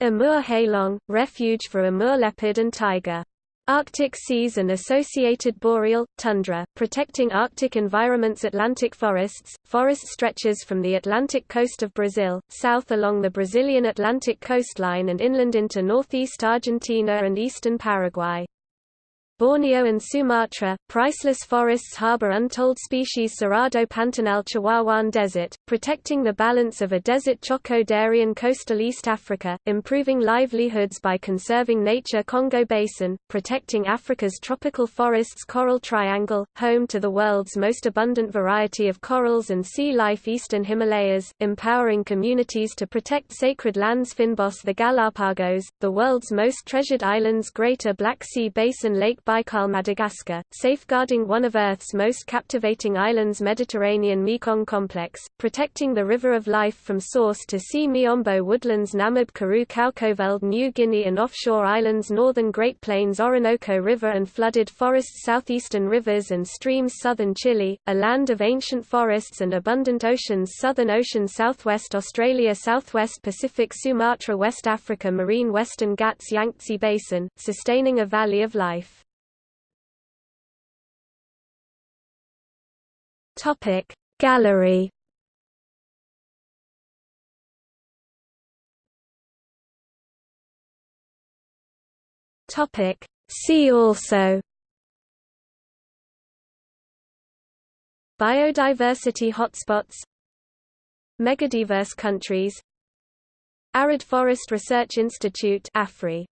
Amur Heilong, refuge for Amur leopard and tiger. Arctic seas and associated boreal, tundra, protecting Arctic environments Atlantic forests, forest stretches from the Atlantic coast of Brazil, south along the Brazilian Atlantic coastline and inland into northeast Argentina and eastern Paraguay. Borneo and Sumatra, priceless forests harbor untold species Cerrado Pantanal Chihuahuan Desert, protecting the balance of a desert Choco-Darien coastal East Africa, improving livelihoods by conserving nature Congo Basin, protecting Africa's tropical forests Coral Triangle, home to the world's most abundant variety of corals and sea life Eastern Himalayas, empowering communities to protect sacred lands Fynbos the Galapagos, the world's most treasured islands Greater Black Sea Basin Lake Baikal Madagascar, safeguarding one of Earth's most captivating islands Mediterranean Mekong complex, protecting the river of life from source to sea Miombo woodlands Namib Karoo Kaokoveld New Guinea and offshore islands Northern Great Plains Orinoco River and flooded forests Southeastern rivers and streams Southern Chile, a land of ancient forests and abundant oceans Southern Ocean Southwest Australia Southwest Pacific Sumatra West Africa Marine Western Ghats Yangtze Basin, sustaining a valley of life. Topic. Gallery. Topic. See also. Biodiversity hotspots. Megadiverse countries. Arid Forest Research Institute AFRI